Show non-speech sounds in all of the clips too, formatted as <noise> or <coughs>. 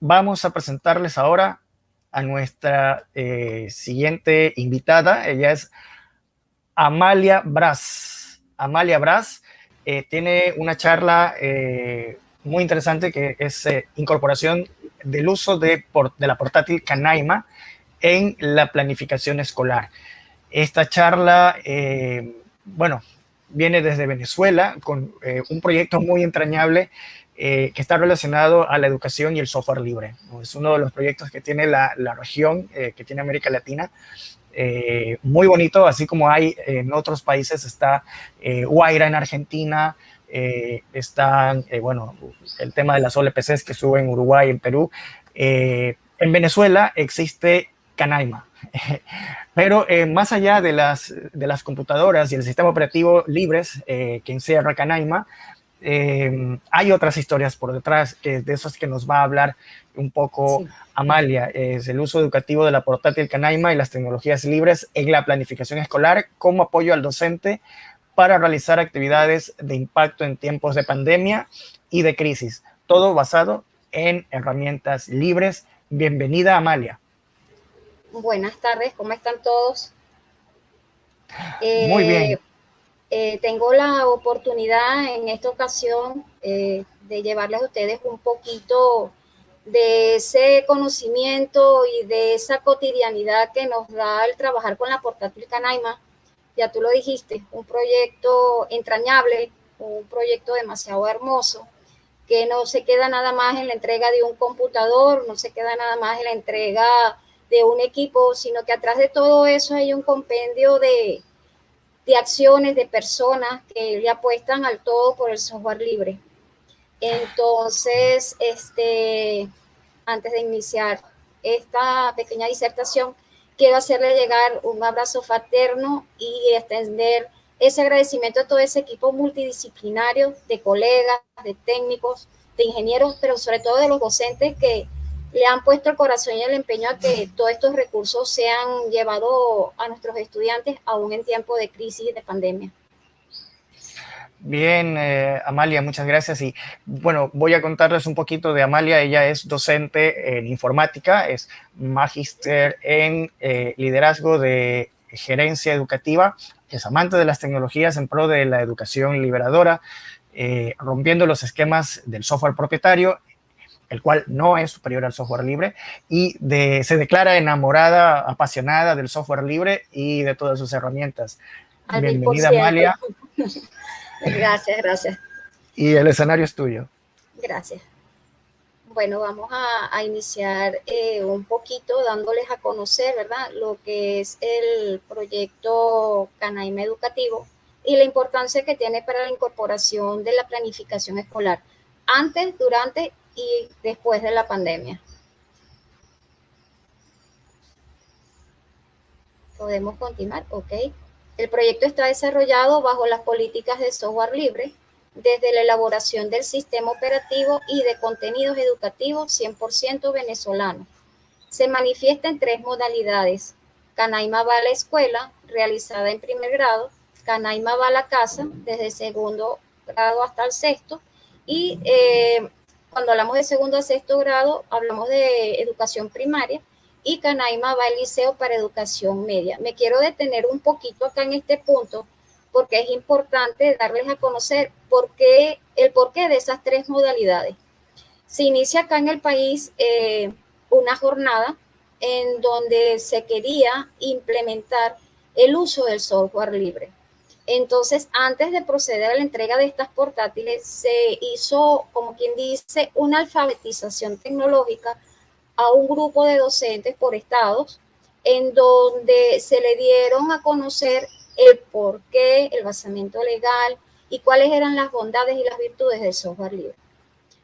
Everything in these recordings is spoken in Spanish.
vamos a presentarles ahora a nuestra eh, siguiente invitada. Ella es Amalia Braz. Amalia Braz eh, tiene una charla eh, muy interesante que es incorporación del uso de, la portátil Canaima en la planificación escolar. Esta charla, bueno, viene desde Venezuela con un proyecto muy entrañable eh, que está relacionado a la educación y el software libre. Es uno de los proyectos que tiene la, región, eh, que tiene América Latina, eh, muy bonito, así como hay en otros países, está Guaira en Argentina, están, bueno, el tema de las OLPCs que suben en Uruguay, en Perú. en Venezuela existe Canaima, <laughs> pero más allá de las, de las computadoras y el sistema operativo libres que encierra Canaima, eh, hay otras historias por detrás, que de esas que nos va a hablar un poco Amalia, es el uso educativo de la portátil Canaima y las tecnologías libres en la planificación escolar como apoyo al docente para realizar actividades de impacto en tiempos de pandemia y de crisis, todo basado en herramientas libres. Bienvenida, Amalia. Buenas tardes, ¿cómo están todos? Muy bien. Eh, tengo la oportunidad en esta ocasión eh, de llevarles a ustedes un poquito de ese conocimiento y de esa cotidianidad que nos da el trabajar con la portátil Canaima. Ya tú lo dijiste, un proyecto entrañable, un proyecto demasiado hermoso, que no se queda nada más en la entrega de un computador, no se queda nada más en la entrega de un equipo, sino que atrás de todo eso hay un compendio de, de acciones de personas que le apuestan al todo por el software libre. Entonces, este, antes de iniciar esta pequeña disertación, quiero hacerle llegar un abrazo fraterno y extender ese agradecimiento a todo ese equipo multidisciplinario de colegas, de técnicos, de ingenieros, pero sobre todo de los docentes que le han puesto el corazón y el empeño a que todos estos recursos sean llevados a nuestros estudiantes aún en tiempo de crisis y de pandemia. Bien, eh, Amalia, muchas gracias. Y bueno, voy a contarles un poquito de Amalia. Ella es docente en informática, es magíster en eh, liderazgo de gerencia educativa, es amante de las tecnologías en pro de la educación liberadora, eh, rompiendo los esquemas del software propietario el cual no es superior al software libre, y se declara enamorada, apasionada del software libre y de todas sus herramientas. Bienvenida, Amalia. <laughs> gracias, gracias. Y el escenario es tuyo. Gracias. Bueno, vamos a, iniciar eh, un poquito dándoles a conocer, ¿verdad?, lo que es el proyecto Canaima Educativo y la importancia que tiene para la incorporación de la planificación escolar antes, durante y después de la pandemia. Podemos continuar, ok. El proyecto está desarrollado bajo las políticas de software libre, desde la elaboración del sistema operativo y de contenidos educativos 100% venezolano. Se manifiesta en tres modalidades. Canaima va a la escuela, realizada en primer grado, Canaima va a la casa, desde segundo grado hasta el sexto, y eh, cuando hablamos de segundo a sexto grado, hablamos de educación primaria y Canaima va al liceo para educación media. Me quiero detener un poquito acá en este punto porque es importante darles a conocer por qué, el porqué de esas tres modalidades. Se inicia acá en el país eh, una jornada en donde se quería implementar el uso del software libre. Entonces, antes de proceder a la entrega de estas portátiles, se hizo, como quien dice, una alfabetización tecnológica a un grupo de docentes por estados, en donde se le dieron a conocer el porqué, el basamiento legal y cuáles eran las bondades y las virtudes del software libre.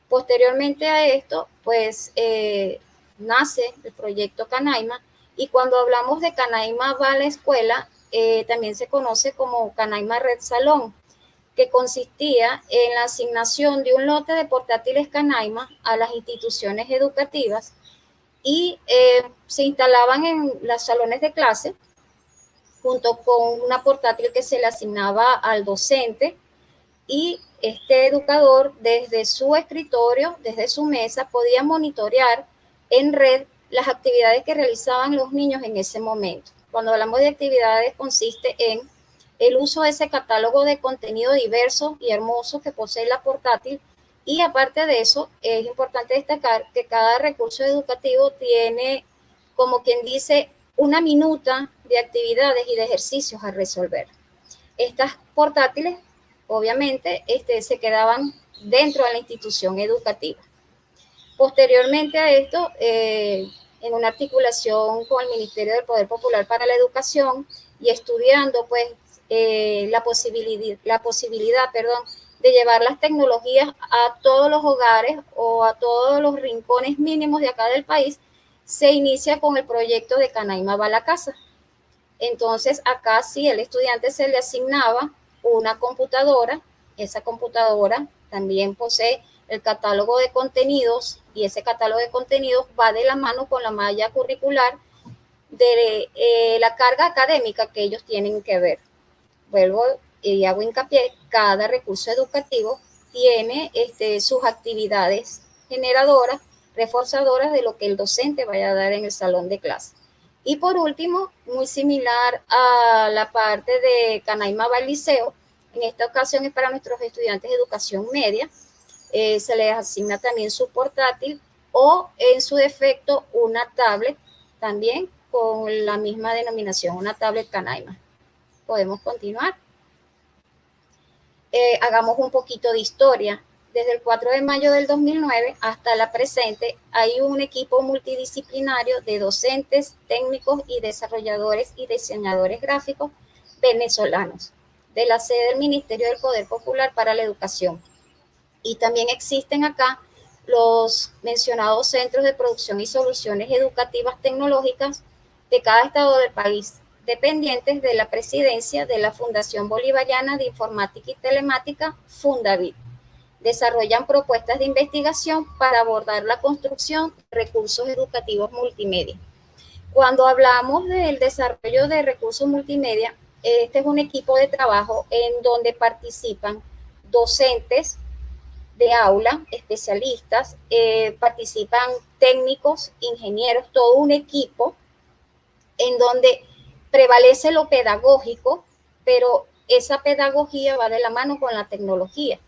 Posteriormente a esto, pues eh, nace el proyecto Canaima y cuando hablamos de Canaima va a la escuela, eh, también se conoce como Canaima Red Salón, que consistía en la asignación de un lote de portátiles Canaima a las instituciones educativas y eh, se instalaban en los salones de clase junto con una portátil que se le asignaba al docente y este educador desde su escritorio, desde su mesa, podía monitorear en red las actividades que realizaban los niños en ese momento. Cuando hablamos de actividades consiste en el uso de ese catálogo de contenido diverso y hermoso que posee la portátil y aparte de eso, es importante destacar que cada recurso educativo tiene, como quien dice, una minuta de actividades y de ejercicios a resolver. Estas portátiles, obviamente, este, se quedaban dentro de la institución educativa. Posteriormente a esto, eh, en una articulación con el Ministerio del Poder Popular para la Educación y estudiando pues eh, la posibilidad, la posibilidad perdón, de llevar las tecnologías a todos los hogares o a todos los rincones mínimos de acá del país, se inicia con el proyecto de Canaima va la casa. Entonces, acá sí el estudiante se le asignaba una computadora, esa computadora también posee el catálogo de contenidos y ese catálogo de contenidos va de la mano con la malla curricular de eh, la carga académica que ellos tienen que ver. Vuelvo y hago hincapié, cada recurso educativo tiene este, sus actividades generadoras, reforzadoras de lo que el docente vaya a dar en el salón de clase. Y por último, muy similar a la parte de Canaima Liceo, en esta ocasión es para nuestros estudiantes de educación media, eh, se les asigna también su portátil o en su defecto una tablet también con la misma denominación, una tablet Canaima. Podemos continuar. Eh, hagamos un poquito de historia. Desde el 4 de mayo del 2009 hasta la presente, hay un equipo multidisciplinario de docentes, técnicos y desarrolladores y diseñadores gráficos venezolanos de la sede del Ministerio del Poder Popular para la Educación. Y también existen acá los mencionados centros de producción y soluciones educativas tecnológicas de cada estado del país, dependientes de la presidencia de la Fundación Bolivariana de Informática y Telemática, Fundavit. Desarrollan propuestas de investigación para abordar la construcción de recursos educativos multimedia. Cuando hablamos del desarrollo de recursos multimedia, este es un equipo de trabajo en donde participan docentes de aula, especialistas, eh, participan técnicos, ingenieros, todo un equipo en donde prevalece lo pedagógico, pero esa pedagogía va de la mano con la tecnología.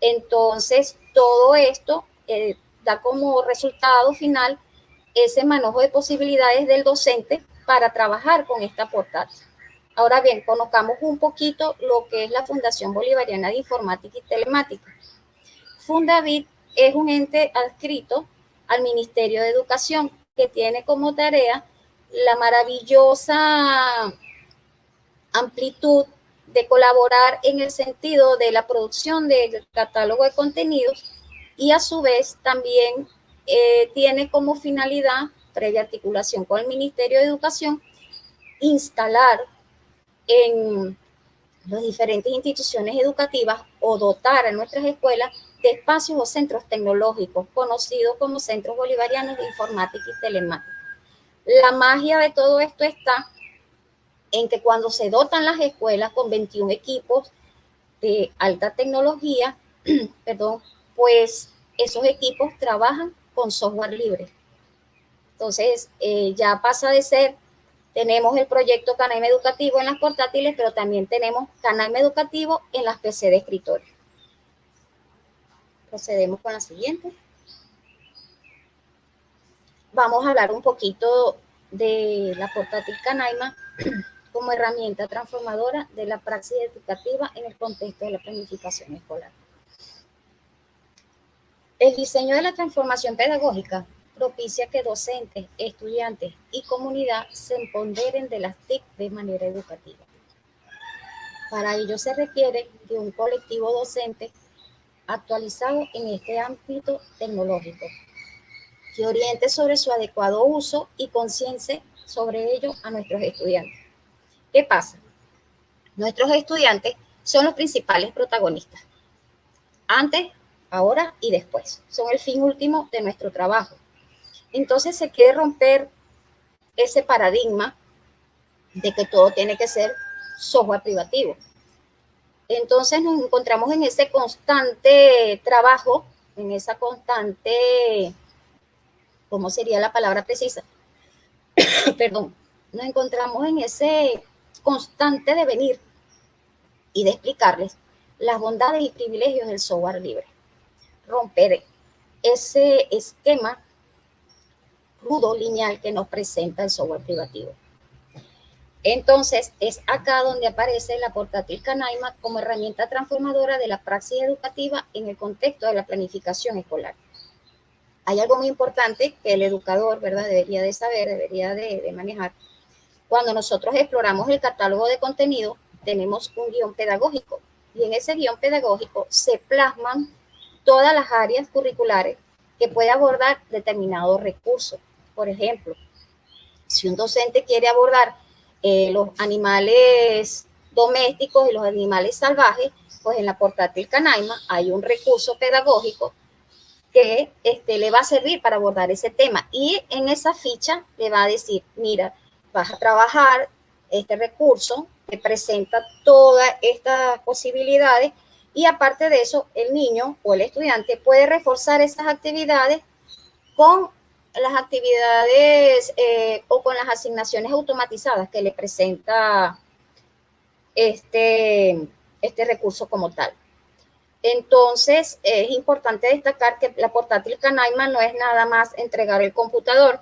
Entonces, todo esto eh, da como resultado final ese manejo de posibilidades del docente para trabajar con esta portátil. Ahora bien, conozcamos un poquito lo que es la Fundación Bolivariana de Informática y Telemática. Fundavit es un ente adscrito al Ministerio de Educación que tiene como tarea la maravillosa amplitud de colaborar en el sentido de la producción del catálogo de contenidos y a su vez también eh, tiene como finalidad, previa articulación con el Ministerio de Educación, instalar en las diferentes instituciones educativas o dotar a nuestras escuelas de espacios o centros tecnológicos conocidos como Centros Bolivarianos de Informática y Telemática. La magia de todo esto está en que cuando se dotan las escuelas con 21 equipos de alta tecnología, <clears throat> perdón, pues esos equipos trabajan con software libre. Entonces, eh, ya pasa de ser, tenemos el proyecto Canaime Educativo en las portátiles, pero también tenemos Canaime Educativo en las PC de escritorio. Procedemos con la siguiente vamos a hablar un poquito de la portátil Canaima <clears throat> como herramienta transformadora de la praxis educativa en el contexto de la planificación escolar. El diseño de la transformación pedagógica propicia que docentes, estudiantes y comunidad se empoderen de las TIC de manera educativa. Para ello se requiere de un colectivo docente actualizado en este ámbito tecnológico, que oriente sobre su adecuado uso y conciencia sobre ello a nuestros estudiantes. ¿Qué pasa? Nuestros estudiantes son los principales protagonistas. Antes, ahora y después. Son el fin último de nuestro trabajo. Entonces se quiere romper ese paradigma de que todo tiene que ser software privativo. Entonces nos encontramos en ese constante trabajo, en esa constante, ¿cómo sería la palabra precisa? <coughs> Perdón, nos encontramos en ese constante devenir y de explicarles las bondades y privilegios del software libre. Romper ese esquema rudo lineal que nos presenta el software privativo. Entonces, es acá donde aparece la portátil Canaima como herramienta transformadora de la praxis educativa en el contexto de la planificación escolar. Hay algo muy importante que el educador, ¿verdad?, debería de saber, debería de, manejar. Cuando nosotros exploramos el catálogo de contenido, tenemos un guion pedagógico y en ese guion pedagógico se plasman todas las áreas curriculares que puede abordar determinado recurso. Por ejemplo, si un docente quiere abordar eh, los animales domésticos y los animales salvajes, pues en la portátil Canaima hay un recurso pedagógico que este, le va a servir para abordar ese tema. Y en esa ficha le va a decir, mira, vas a trabajar este recurso que presenta todas estas posibilidades y aparte de eso, el niño o el estudiante puede reforzar esas actividades con las actividades eh, o con las asignaciones automatizadas que le presenta este, este recurso como tal. Entonces, es importante destacar que la portátil Canaima no es nada más entregar el computador,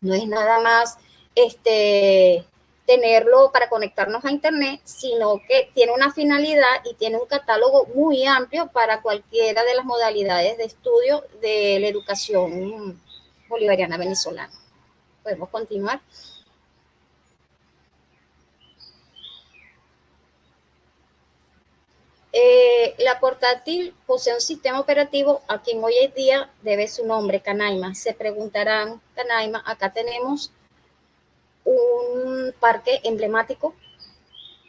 no es nada más este, tenerlo para conectarnos a Internet, sino que tiene una finalidad y tiene un catálogo muy amplio para cualquiera de las modalidades de estudio de la educación bolivariana venezolana. Podemos continuar. Eh, la portátil posee un sistema operativo a quien hoy en día debe su nombre, Canaima. Se preguntarán, Canaima, acá tenemos un parque emblemático,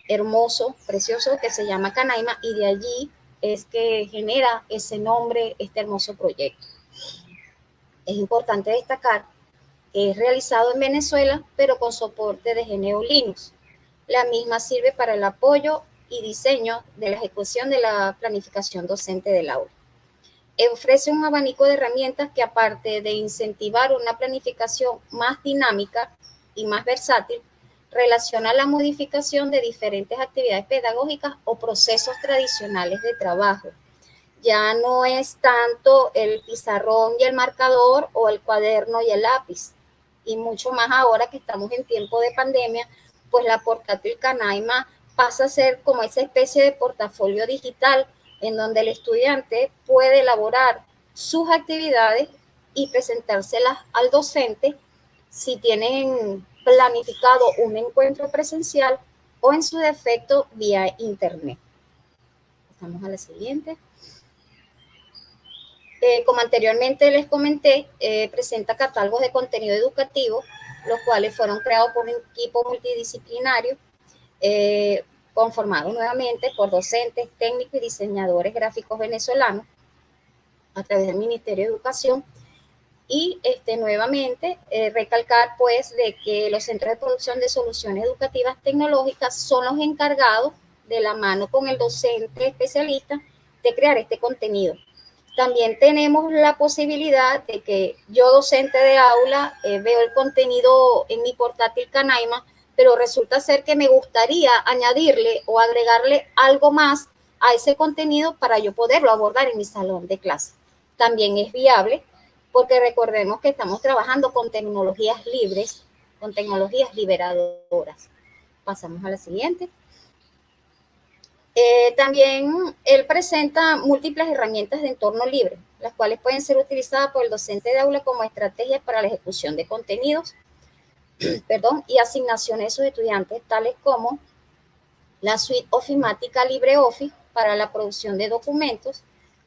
hermoso, precioso, que se llama Canaima y de allí es que genera ese nombre, este hermoso proyecto. Es importante destacar que es realizado en Venezuela, pero con soporte de GNU Linux. La misma sirve para el apoyo y diseño de la ejecución de la planificación docente del aula. Ofrece un abanico de herramientas que aparte de incentivar una planificación más dinámica y más versátil, relaciona la modificación de diferentes actividades pedagógicas o procesos tradicionales de trabajo. Ya no es tanto el pizarrón y el marcador o el cuaderno y el lápiz. Y mucho más ahora que estamos en tiempo de pandemia, pues la portátil Canaima pasa a ser como esa especie de portafolio digital en donde el estudiante puede elaborar sus actividades y presentárselas al docente si tienen planificado un encuentro presencial o en su defecto vía internet. Vamos a la siguiente. Eh, como anteriormente les comenté, eh, presenta catálogos de contenido educativo, los cuales fueron creados por un equipo multidisciplinario eh, conformado nuevamente por docentes, técnicos y diseñadores gráficos venezolanos a través del Ministerio de Educación y este, nuevamente eh, recalcar pues de que los centros de producción de soluciones educativas tecnológicas son los encargados de la mano con el docente especialista de crear este contenido. También tenemos la posibilidad de que yo docente de aula eh, veo el contenido en mi portátil Canaima, pero resulta ser que me gustaría añadirle o agregarle algo más a ese contenido para yo poderlo abordar en mi salón de clase. También es viable porque recordemos que estamos trabajando con tecnologías libres, con tecnologías liberadoras. Pasamos a la siguiente. Eh, también él presenta múltiples herramientas de entorno libre, las cuales pueden ser utilizadas por el docente de aula como estrategias para la ejecución de contenidos <clears throat> perdón, y asignaciones de sus estudiantes, tales como la suite ofimática LibreOffice para la producción de documentos,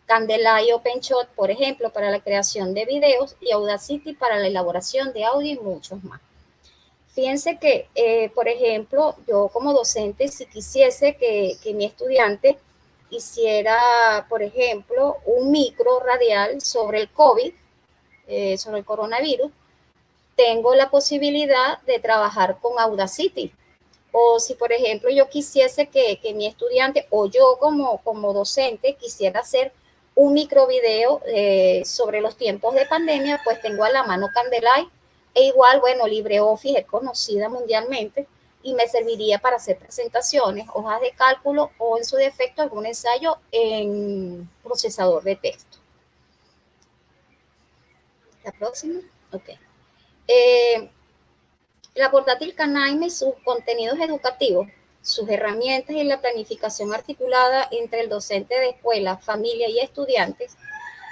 Candela y OpenShot, por ejemplo, para la creación de videos y Audacity para la elaboración de audio y muchos más. Fíjense que, eh, por ejemplo, yo como docente, si quisiese que, mi estudiante hiciera, por ejemplo, un micro radial sobre el COVID, eh, sobre el coronavirus, tengo la posibilidad de trabajar con Audacity. O si, por ejemplo, yo quisiese que, mi estudiante o yo como, como docente quisiera hacer un micro video eh, sobre los tiempos de pandemia, pues tengo a la mano Candelight e igual, bueno, LibreOffice es conocida mundialmente y me serviría para hacer presentaciones, hojas de cálculo o en su defecto algún ensayo en procesador de texto. La próxima. Ok. Eh, la portátil Canaime, sus contenidos educativos, sus herramientas y la planificación articulada entre el docente de escuela, familia y estudiantes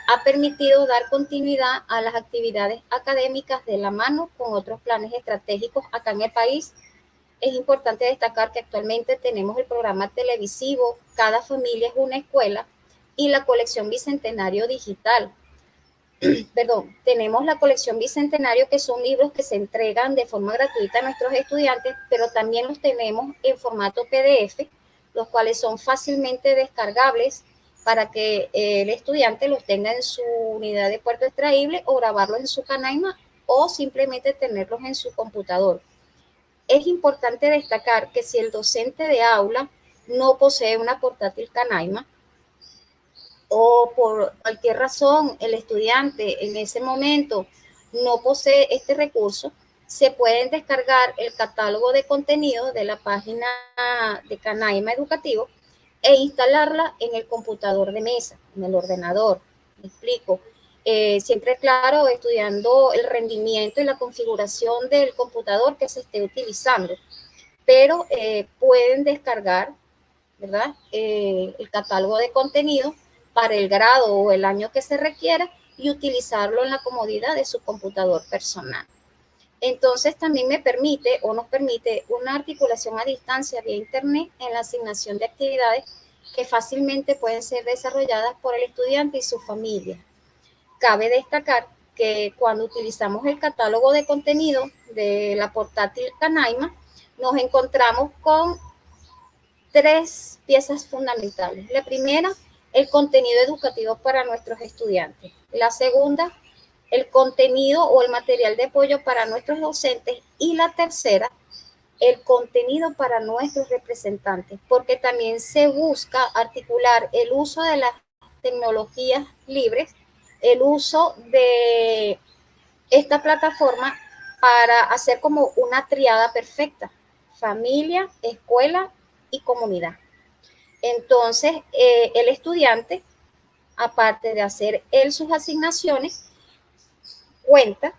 ha permitido dar continuidad a las actividades académicas de la mano con otros planes estratégicos acá en el país. Es importante destacar que actualmente tenemos el programa televisivo Cada familia es una escuela y la colección Bicentenario Digital, <clears throat> perdón, tenemos la colección Bicentenario, que son libros que se entregan de forma gratuita a nuestros estudiantes, pero también los tenemos en formato PDF, los cuales son fácilmente descargables para que el estudiante los tenga en su unidad de puerto extraíble o grabarlos en su canaima o simplemente tenerlos en su computador. Es importante destacar que si el docente de aula no posee una portátil canaima, o por cualquier razón el estudiante en ese momento no posee este recurso, se pueden descargar el catálogo de contenido de la página de Canaima Educativo e instalarla en el computador de mesa, en el ordenador. Me explico. Eh, siempre, claro, estudiando el rendimiento y la configuración del computador que se esté utilizando. Pero eh, pueden descargar, ¿verdad? Eh, el catálogo de contenido para el grado o el año que se requiera y utilizarlo en la comodidad de su computador personal. Entonces también me permite o nos permite una articulación a distancia vía internet en la asignación de actividades que fácilmente pueden ser desarrolladas por el estudiante y su familia. Cabe destacar que cuando utilizamos el catálogo de contenido de la portátil Canaima, nos encontramos con tres piezas fundamentales. La primera el contenido educativo para nuestros estudiantes. La segunda, el contenido o el material de apoyo para nuestros docentes. Y la tercera, el contenido para nuestros representantes, porque también se busca articular el uso de las tecnologías libres, el uso de esta plataforma para hacer como una triada perfecta, familia, escuela y comunidad. Entonces, eh, el estudiante, aparte de hacer él sus asignaciones, cuenta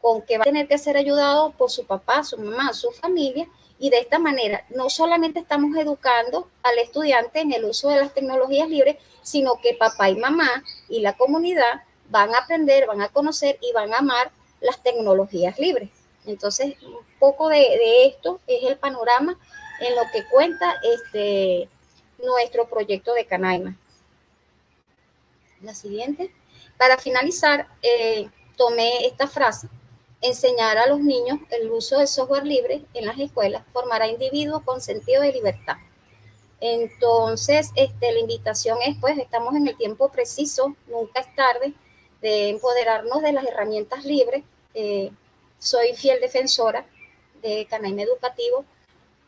con que va a tener que ser ayudado por su papá, su mamá, su familia, y de esta manera no solamente estamos educando al estudiante en el uso de las tecnologías libres, sino que papá y mamá y la comunidad van a aprender, van a conocer y van a amar las tecnologías libres. Entonces, un poco de, esto es el panorama en lo que cuenta este, nuestro proyecto de Canaima. La siguiente. Para finalizar, eh, tomé esta frase. Enseñar a los niños el uso del software libre en las escuelas formará individuos con sentido de libertad. Entonces, este, la invitación es, pues, estamos en el tiempo preciso, nunca es tarde, de empoderarnos de las herramientas libres. Eh, soy fiel defensora de Canaima Educativo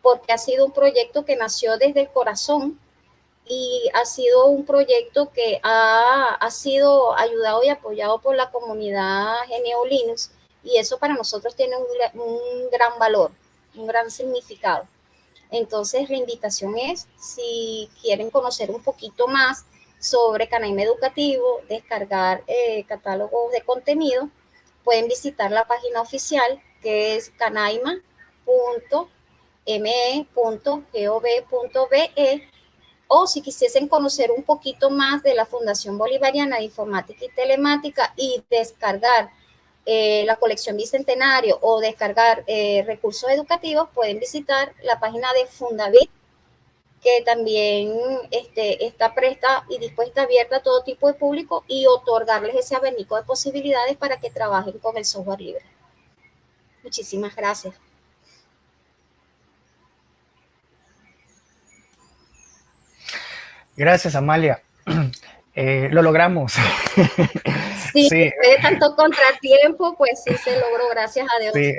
porque ha sido un proyecto que nació desde el corazón y ha sido un proyecto que ha, ha sido ayudado y apoyado por la comunidad GNU Linux y eso para nosotros tiene un, un gran valor, un gran significado. Entonces la invitación es, si quieren conocer un poquito más sobre Canaima Educativo, descargar eh, catálogos de contenido, pueden visitar la página oficial que es canaima.me.gov.be o si quisiesen conocer un poquito más de la Fundación Bolivariana de Informática y Telemática y descargar eh, la colección Bicentenario o descargar eh, recursos educativos, pueden visitar la página de Fundavit, que también este, está presta y dispuesta abierta a todo tipo de público y otorgarles ese abanico de posibilidades para que trabajen con el software libre. Muchísimas gracias. Gracias, Amalia. <clears throat> Eh, lo logramos. sí, <laughs> de tanto contratiempo, pues sí se logró, gracias a Dios. Sí.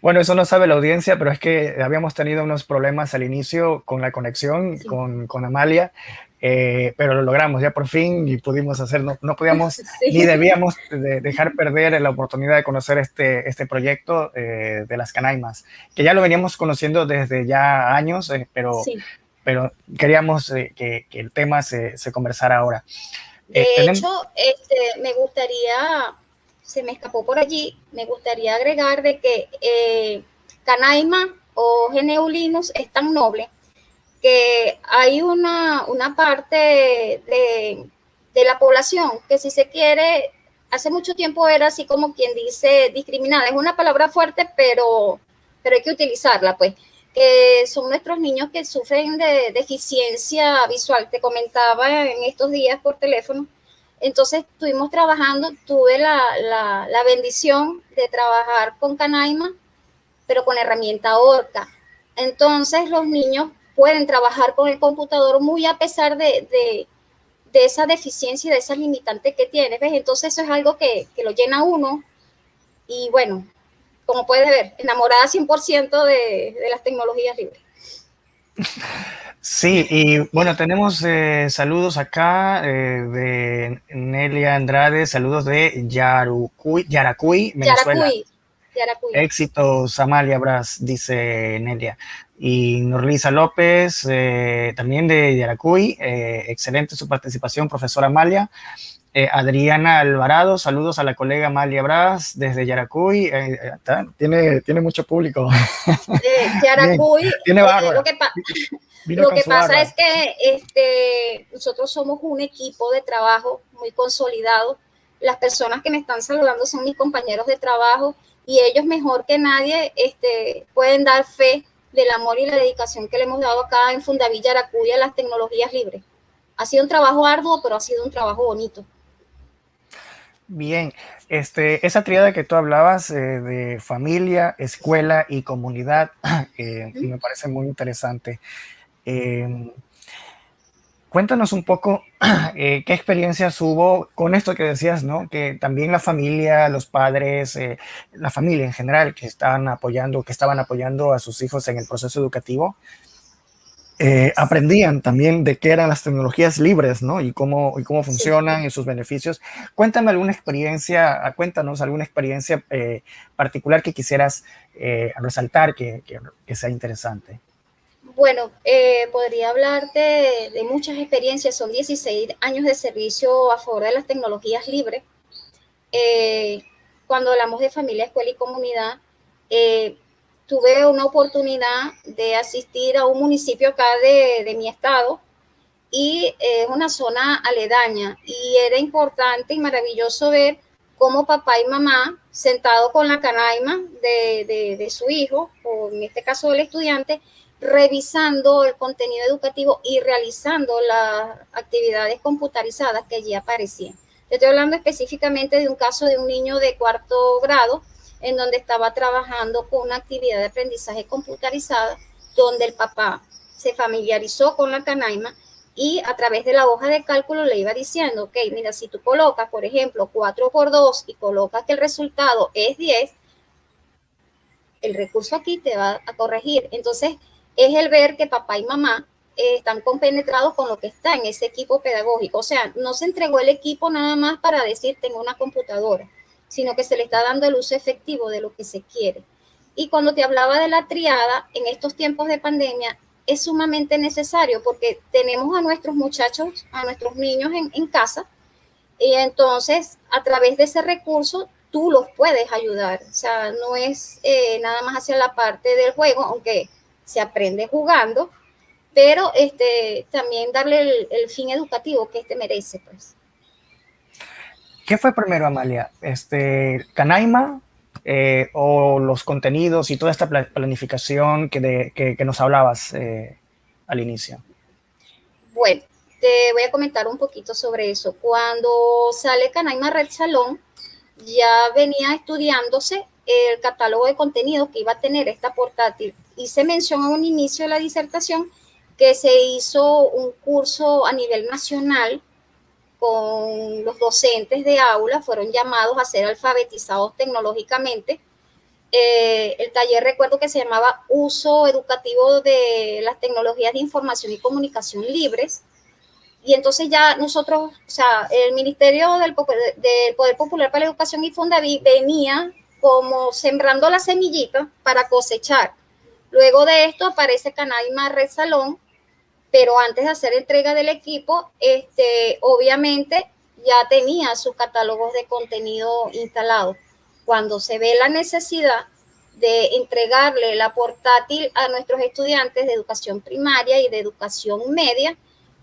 Bueno, eso no sabe la audiencia, pero es que habíamos tenido unos problemas al inicio con la conexión con, con, Amalia, eh, pero lo logramos ya por fin y pudimos hacer, no, no podíamos <laughs> ni debíamos dejar perder la oportunidad de conocer este, este proyecto eh, de las Canaimas, que ya lo veníamos conociendo desde ya años, eh, pero, pero queríamos que, que, el tema se, se conversara ahora. De hecho, este, me gustaría, se me escapó por allí, me gustaría agregar de que Canaima o Geneulinus es tan noble que hay una, una parte de, de, la población que si se quiere, hace mucho tiempo era así como quien dice discriminada. Es una palabra fuerte, pero, pero hay que utilizarla, pues. Que son nuestros niños que sufren de deficiencia visual. Te comentaba en estos días por teléfono. Entonces estuvimos trabajando, tuve la, la, la bendición de trabajar con Canaima, pero con herramienta Orca. Entonces los niños pueden trabajar con el computador muy a pesar de, de, esa deficiencia y de esa limitante que tiene. ¿ves? Entonces eso es algo que, que, lo llena uno y bueno, como puedes ver, enamorada 100% de, de las tecnologías libres. Sí, y bueno, tenemos eh, saludos acá eh, de Nelia Andrade, saludos de Yarucuy, Yaracuy, Venezuela. Yaracuy. Yaracuy. Éxitos, Amalia Bras, dice Nelia y Norlisa López, eh, también de Yaracuy, eh, excelente su participación, profesora Amalia. Eh, Adriana Alvarado, saludos a la colega Amalia Bras desde Yaracuy, tiene, tiene mucho público. <laughs> Yaracuy, tiene lo que, lo que pasa es que este, nosotros somos un equipo de trabajo muy consolidado. Las personas que me están saludando son mis compañeros de trabajo y ellos mejor que nadie este, pueden dar fe del amor y la dedicación que le hemos dado acá en Fundavilla Aracuya a las tecnologías libres. Ha sido un trabajo arduo, pero ha sido un trabajo bonito. Bien, este, esa triada que tú hablabas eh, de familia, escuela y comunidad <clears throat> eh, me parece muy interesante. Eh, Cuéntanos un poco <clears throat> eh, qué experiencias hubo con esto que decías, ¿no? Que también la familia, los padres, la familia en general que estaban apoyando, que estaban apoyando a sus hijos en el proceso educativo, eh, aprendían también de qué eran las tecnologías libres, ¿no? Y cómo, y cómo funcionan y sus beneficios. Cuéntame alguna experiencia, cuéntanos alguna experiencia particular que quisieras resaltar que, que sea interesante. Bueno, eh, podría hablarte de, muchas experiencias, son 16 años de servicio a favor de las tecnologías libres. Eh, cuando hablamos de familia, escuela y comunidad, eh, tuve una oportunidad de asistir a un municipio acá de, de mi estado y es una zona aledaña y era importante y maravilloso ver cómo papá y mamá, sentado con la canaima de, de, de su hijo, o en este caso del estudiante, revisando el contenido educativo y realizando las actividades computarizadas que allí aparecían. estoy hablando específicamente de un caso de un niño de cuarto grado en donde estaba trabajando con una actividad de aprendizaje computarizada donde el papá se familiarizó con la canaima y a través de la hoja de cálculo le iba diciendo, ok, mira, si tú colocas, por ejemplo, 4 por 2 y colocas que el resultado es 10, el recurso aquí te va a corregir. Entonces, es el ver que papá y mamá eh, están compenetrados con lo que está en ese equipo pedagógico. O sea, no se entregó el equipo nada más para decir tengo una computadora, sino que se le está dando el uso efectivo de lo que se quiere. Y cuando te hablaba de la triada, en estos tiempos de pandemia, es sumamente necesario porque tenemos a nuestros muchachos, a nuestros niños en, casa, y entonces a través de ese recurso tú los puedes ayudar. O sea, no es eh, nada más hacia la parte del juego, aunque se aprende jugando, pero este, también darle el, fin educativo que este merece. Pues. ¿Qué fue primero, Amalia? Este, ¿Canaima eh, o los contenidos y toda esta planificación que, nos hablabas eh, al inicio? Bueno, te voy a comentar un poquito sobre eso. Cuando sale Canaima Red Salón, ya venía estudiándose el catálogo de contenido que iba a tener esta portátil y se menciona a un inicio de la disertación que se hizo un curso a nivel nacional con los docentes de aula, fueron llamados a ser alfabetizados tecnológicamente. Eh, el taller recuerdo que se llamaba Uso Educativo de las Tecnologías de Información y Comunicación Libres. Y entonces ya nosotros, o sea, el Ministerio del, del Poder Popular para la Educación y Fundaví venía como sembrando la semillita para cosechar. Luego de esto aparece Canaima Red Salón, pero antes de hacer entrega del equipo, este, obviamente ya tenía sus catálogos de contenido instalados. Cuando se ve la necesidad de entregarle la portátil a nuestros estudiantes de educación primaria y de educación media,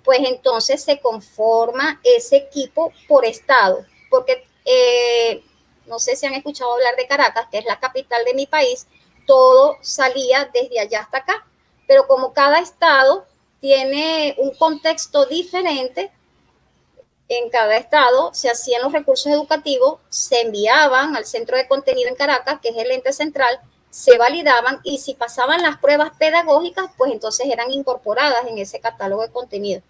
pues entonces se conforma ese equipo por estado, porque eh, no sé si han escuchado hablar de Caracas, que es la capital de mi país, todo salía desde allá hasta acá, pero como cada estado tiene un contexto diferente. En cada estado se hacían los recursos educativos, se enviaban al centro de contenido en Caracas, que es el ente central, se validaban y si pasaban las pruebas pedagógicas, pues entonces eran incorporadas en ese catálogo de contenido.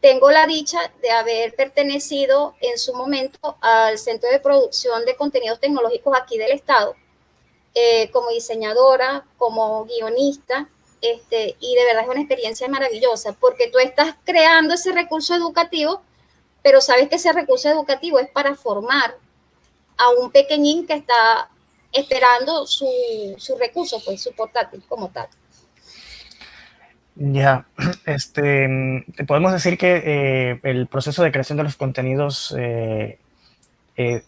Tengo la dicha de haber pertenecido en su momento al Centro de Producción de Contenidos Tecnológicos aquí del Estado, eh, como diseñadora, como guionista, este, y de verdad es una experiencia maravillosa porque tú estás creando ese recurso educativo, pero sabes que ese recurso educativo es para formar a un pequeñín que está esperando su, su recurso, pues su portátil como tal. Ya, <clears throat> este, podemos decir que eh, el proceso de creación de los contenidos eh, eh,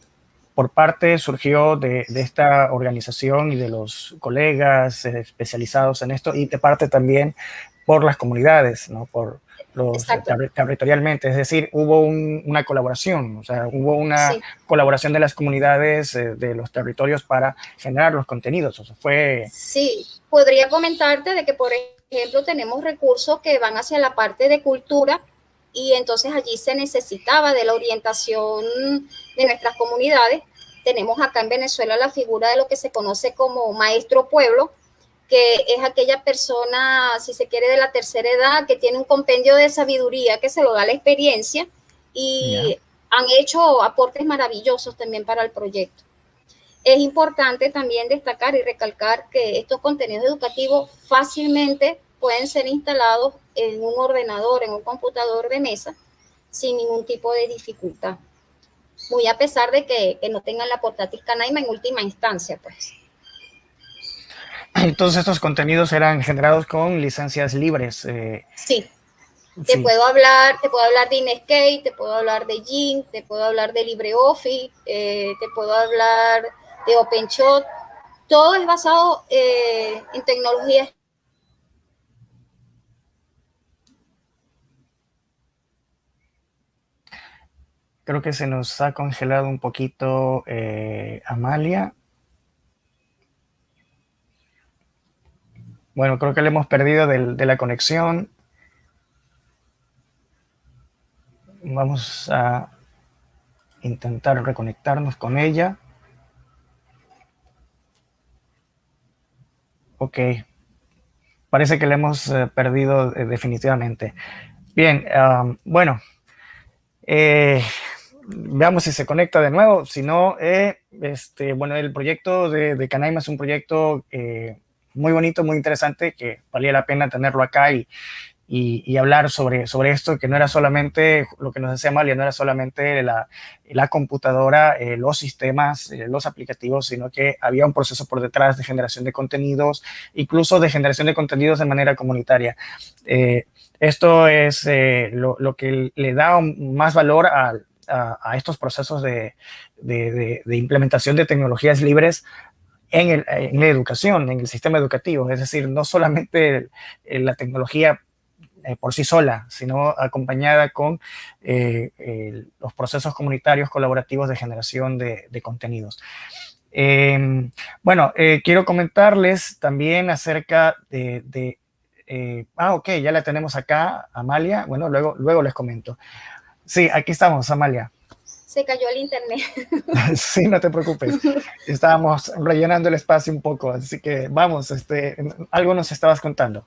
por parte surgió de, esta organización y de los colegas eh, especializados en esto y de parte también por las comunidades, ¿no? Por los territorialmente, es decir, hubo una colaboración, o sea, hubo una colaboración de las comunidades eh, de los territorios para generar los contenidos, o sea, fue... Sí, podría comentarte de que, por ejemplo, tenemos recursos que van hacia la parte de cultura, y entonces allí se necesitaba de la orientación de nuestras comunidades. Tenemos acá en Venezuela la figura de lo que se conoce como maestro pueblo, que es aquella persona, si se quiere, de la tercera edad, que tiene un compendio de sabiduría que se lo da la experiencia y han hecho aportes maravillosos también para el proyecto. Es importante también destacar y recalcar que estos contenidos educativos fácilmente pueden ser instalados en un ordenador, en un computador de mesa, sin ningún tipo de dificultad. Muy a pesar de que, no tengan la portátil Canaima en última instancia, pues. <clears throat> Entonces estos contenidos eran generados con licencias libres. Eh, sí. Te puedo hablar, te puedo hablar de Inkscape, te puedo hablar de Gin, te puedo hablar de LibreOffice, eh, te puedo hablar de OpenShot. Todo es basado eh, en tecnologías Creo que se nos ha congelado un poquito eh, Amalia. Bueno, creo que le hemos perdido de la conexión. Vamos a intentar reconectarnos con ella. Ok. Parece que le hemos eh, perdido eh, definitivamente. Bien, bueno. Eh, veamos si se conecta de nuevo. Si no, eh, este, bueno, el proyecto de, de, Canaima es un proyecto eh, muy bonito, muy interesante, que valía la pena tenerlo acá y, y, hablar sobre, sobre esto, que no era solamente, lo que nos decía Malia, no era solamente la, la computadora, eh, los sistemas, los aplicativos, sino que había un proceso por detrás de generación de contenidos, incluso de generación de contenidos de manera comunitaria. Esto es lo, lo, que le da más valor al a, estos procesos de, implementación de tecnologías libres en, la educación, en el sistema educativo. Es decir, no solamente la tecnología eh, por sí sola, sino acompañada con eh, los procesos comunitarios colaborativos de generación de, contenidos. Em, bueno, eh, quiero comentarles también acerca de, ah, ok, ya la tenemos acá, Amalia. Bueno, luego, luego les comento. Sí, aquí estamos, Amalia. Se cayó el internet. <laughs> sí, no te preocupes. Estábamos rellenando el espacio un poco, así que vamos, este, algo nos estabas contando.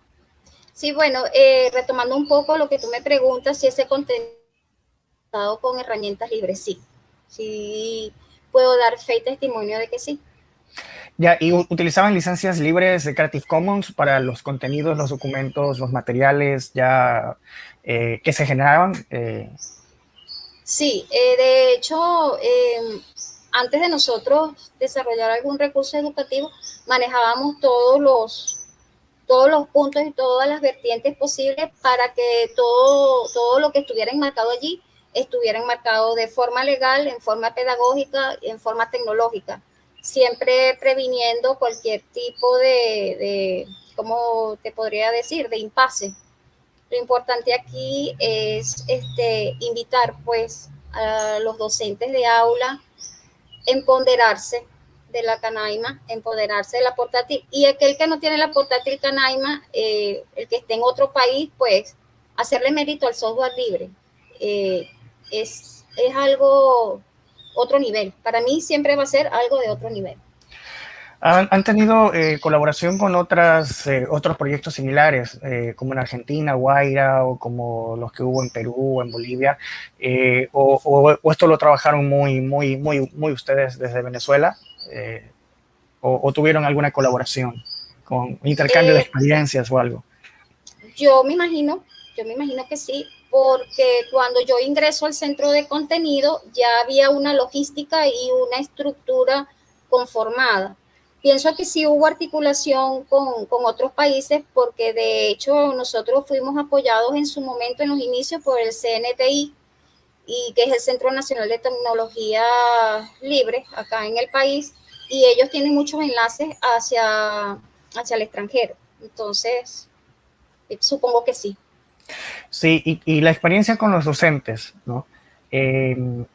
Sí, bueno, eh, retomando un poco lo que tú me preguntas, si ese contenido con herramientas libres, sí. Sí, puedo dar fe y testimonio de que sí. Ya, ¿y utilizaban licencias libres de Creative Commons para los contenidos, los documentos, los materiales ya eh, que se generaban? Eh, sí, eh, de hecho, em, antes de nosotros desarrollar algún recurso educativo, manejábamos todos los, todos los puntos y todas las vertientes posibles para que todo, todo lo que estuviera enmarcado allí estuviera enmarcado de forma legal, en forma pedagógica y en forma tecnológica siempre previniendo cualquier tipo de, de, ¿cómo te podría decir?, de impasse. Lo importante aquí es este, invitar pues a los docentes de aula, empoderarse de la canaima, empoderarse de la portátil. Y aquel que no tiene la portátil canaima, eh, el que esté en otro país, pues hacerle mérito al software libre. Eh, es, es algo otro nivel. Para mí siempre va a ser algo de otro nivel. ¿Han, tenido eh, colaboración con otras, eh, otros proyectos similares, eh, como en Argentina, Guaira, o como los que hubo en Perú o en Bolivia? O, esto lo trabajaron muy, muy, muy, muy ustedes desde Venezuela? O, tuvieron alguna colaboración con intercambio de experiencias o algo? Yo me imagino, yo me imagino que sí porque cuando yo ingreso al centro de contenido ya había una logística y una estructura conformada. Pienso que sí hubo articulación con, con, otros países porque de hecho nosotros fuimos apoyados en su momento, en los inicios, por el CNTI, y que es el Centro Nacional de Tecnología Libre acá en el país, y ellos tienen muchos enlaces hacia, hacia el extranjero. Entonces, eh, supongo que sí. Sí, y, la experiencia con los docentes, ¿no? Em,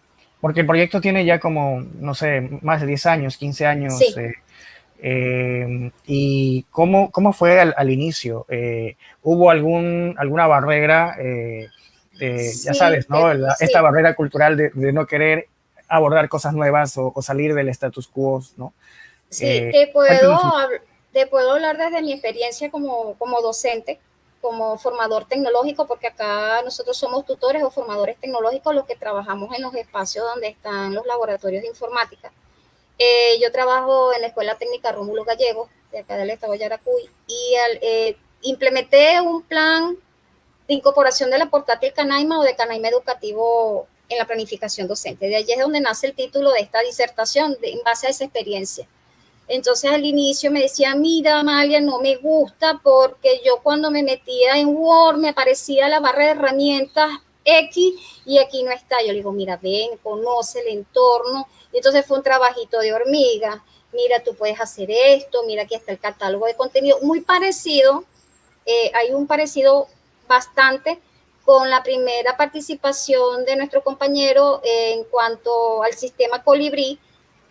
porque el proyecto tiene ya como, no sé, más de 10 años, 15 años. Eh, em, ¿Y cómo, cómo fue al, inicio? Eh, ¿Hubo algún, alguna barrera, eh, ya sabes, ¿no? esta barrera cultural de, no querer abordar cosas nuevas o, salir del status quo, ¿no? Sí, te, puedo, te puedo hablar desde mi experiencia como, como docente como formador tecnológico, porque acá nosotros somos tutores o formadores tecnológicos los que trabajamos en los espacios donde están los laboratorios de informática. Eh, yo trabajo en la Escuela Técnica Rómulo Gallego, de acá del estado de Yaracuy, y eh, implementé un plan de incorporación de la portátil Canaima o de Canaima Educativo en la planificación docente. De allí es donde nace el título de esta disertación, en base a esa experiencia. Entonces al inicio me decía, mira, Amalia, no me gusta porque yo cuando me metía en Word me aparecía la barra de herramientas X y aquí no está. Yo le digo, mira, ven, conoce el entorno. Y entonces fue un trabajito de hormiga. Mira, tú puedes hacer esto, mira, aquí está el catálogo de contenido. Muy parecido, eh, hay un parecido bastante con la primera participación de nuestro compañero en cuanto al sistema Colibrí,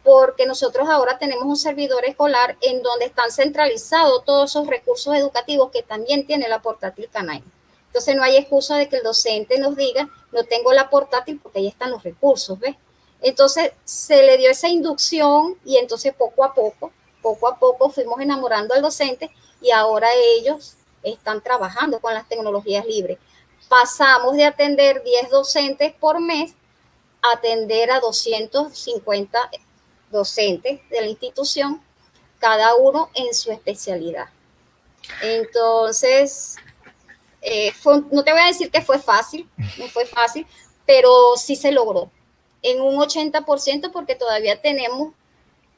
porque nosotros ahora tenemos un servidor escolar en donde están centralizados todos esos recursos educativos que también tiene la portátil Canay. Entonces no hay excusa de que el docente nos diga, no tengo la portátil porque ahí están los recursos, ¿ves? Entonces se le dio esa inducción y entonces poco a poco, poco a poco fuimos enamorando al docente y ahora ellos están trabajando con las tecnologías libres. Pasamos de atender 10 docentes por mes a atender a 250 docentes de la institución, cada uno en su especialidad. Entonces, eh, no te voy a decir que fue fácil, no fue fácil, pero sí se logró en un 80% porque todavía tenemos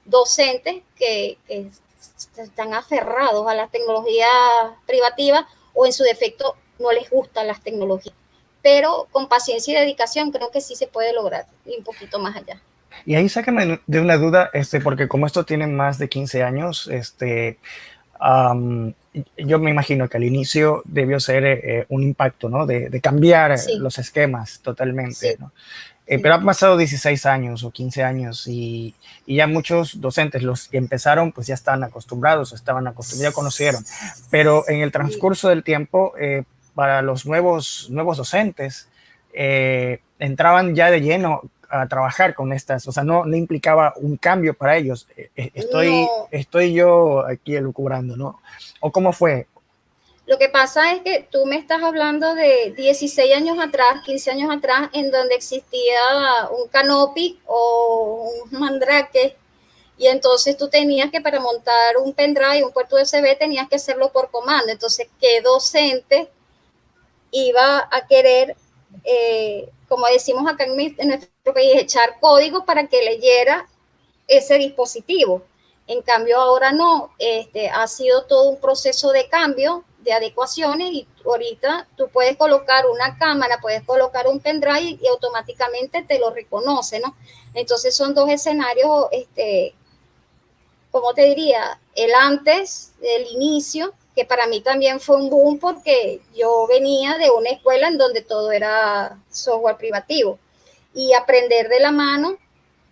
docentes que, que están aferrados a las tecnologías privativas o en su defecto no les gustan las tecnologías. Pero con paciencia y dedicación creo que sí se puede lograr y un poquito más allá. Y ahí sácame de una duda, este, porque como esto tiene más de 15 años, este, yo me imagino que al inicio debió ser eh, un impacto, ¿no? De, cambiar los esquemas totalmente, ¿no? Eh, pero han pasado 16 años o 15 años y, y, ya muchos docentes, los que empezaron, pues ya están acostumbrados, estaban acostumbrados, ya conocieron. Pero en el transcurso del tiempo, eh, para los nuevos, nuevos docentes, entraban ya de lleno a trabajar con estas, o sea, no, no implicaba un cambio para ellos. Eh, eh, estoy, estoy yo aquí elucubrando, ¿no? ¿O cómo fue? Lo que pasa es que tú me estás hablando de 16 años atrás, 15 años atrás, en donde existía un canopy o un mandrake, y entonces tú tenías que para montar un pendrive, un puerto USB, tenías que hacerlo por comando. Entonces, ¿qué docente iba a querer, eh, como decimos acá en, nuestro país, echar código para que leyera ese dispositivo? En cambio, ahora no, este, ha sido todo un proceso de cambio, de adecuaciones y ahorita tú puedes colocar una cámara, puedes colocar un pendrive y automáticamente te lo reconoce, ¿no? Entonces son dos escenarios, este, como te diría, el antes, el inicio, que para mí también fue un boom porque yo venía de una escuela en donde todo era software privativo y aprender de la mano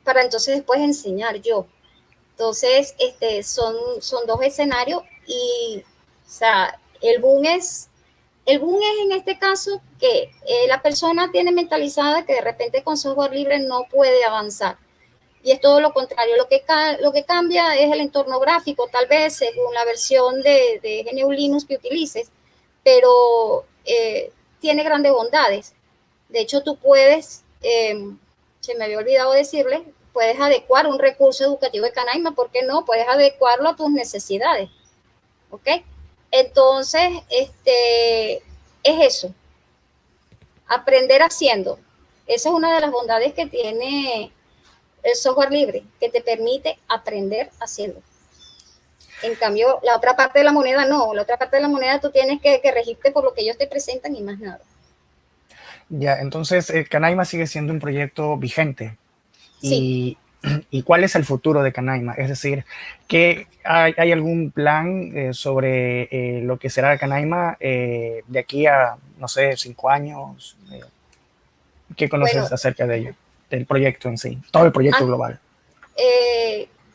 para entonces después enseñar yo. Entonces, este, son, son dos escenarios y, o sea, el boom es, el boom es en este caso que eh, la persona tiene mentalizada que de repente con software libre no puede avanzar. Y es todo lo contrario. Lo que, lo que cambia es el entorno gráfico, tal vez según la versión de, de GNU Linux que utilices, pero eh, tiene grandes bondades. De hecho, tú puedes, eh, se me había olvidado decirle, puedes adecuar un recurso educativo de Canaima, ¿por qué no? Puedes adecuarlo a tus necesidades. ¿Ok? Entonces, este, es eso. Aprender haciendo. Esa es una de las bondades que tiene el software libre, que te permite aprender haciendo. En cambio, la otra parte de la moneda no. La otra parte de la moneda tú tienes que, regirte por lo que ellos te presentan y más nada. Ya, entonces, eh, Canaima sigue siendo un proyecto vigente. Y, <clears throat> ¿Y cuál es el futuro de Canaima? Es decir, ¿que hay, algún plan eh, sobre eh, lo que será Canaima eh, de aquí a, no sé, cinco años? ¿Qué conoces acerca de ello, del proyecto en sí, todo el proyecto ah, global?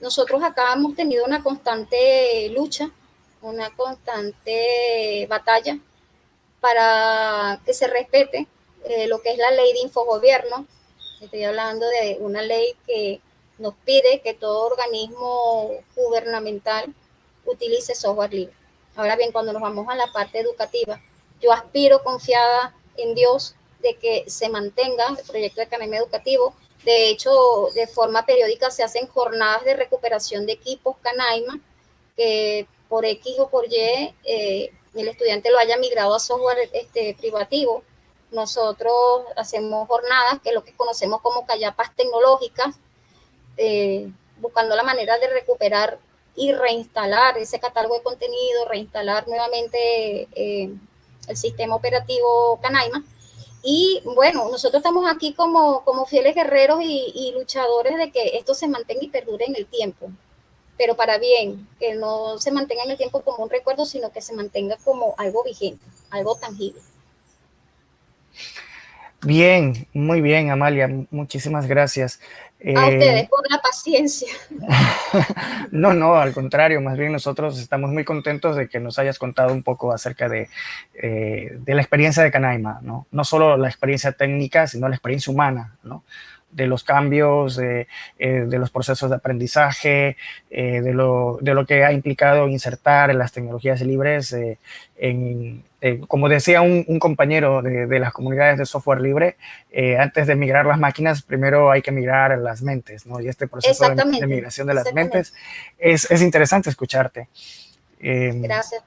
nosotros acá hemos tenido una constante lucha, una constante batalla para que se respete lo que es la ley de infogobierno, Estoy hablando de una ley que nos pide que todo organismo gubernamental utilice software libre. Ahora bien, cuando nos vamos a la parte educativa, yo aspiro confiada en Dios de que se mantenga el proyecto de Canaima Educativo. De hecho, de forma periódica se hacen jornadas de recuperación de equipos Canaima, que por X o por Y eh, el estudiante lo haya migrado a software este, privativo nosotros hacemos jornadas, que es lo que conocemos como callapas tecnológicas, eh, buscando la manera de recuperar y reinstalar ese catálogo de contenido, reinstalar nuevamente eh, el sistema operativo Canaima. Y bueno, nosotros estamos aquí como, como fieles guerreros y, y, luchadores de que esto se mantenga y perdure en el tiempo, pero para bien, que no se mantenga en el tiempo como un recuerdo, sino que se mantenga como algo vigente, algo tangible. Bien, muy bien, Amalia, muchísimas gracias. A ustedes eh, por la paciencia. <laughs> no, no, al contrario, más bien nosotros estamos muy contentos de que nos hayas contado un poco acerca de, eh, de la experiencia de Canaima, ¿no? No solo la experiencia técnica, sino la experiencia humana, ¿no? de los cambios, de, eh, de los procesos de aprendizaje, eh, de, lo, de, lo, que ha implicado insertar las tecnologías libres eh, como decía un, un compañero de, de, las comunidades de software libre, antes de migrar las máquinas, primero hay que migrar las mentes, ¿no? Y este proceso de, de, migración de las mentes es, es interesante escucharte. Gracias.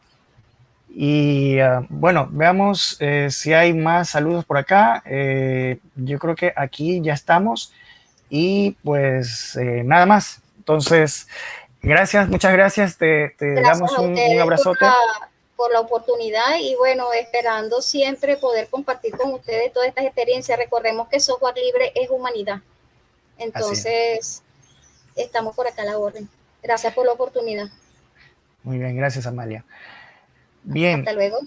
Y ah, bueno, veamos eh, si hay más saludos por acá. Eh, yo creo que aquí ya estamos. Y pues eh, nada más. Entonces, gracias, muchas gracias. Te, damos un, un abrazote. Por la, oportunidad y bueno, esperando siempre poder compartir con ustedes todas estas experiencias. Recordemos que software libre es humanidad. Entonces, estamos por acá a la orden. Gracias por la oportunidad. Muy bien, gracias Amalia. Bien. Hasta luego.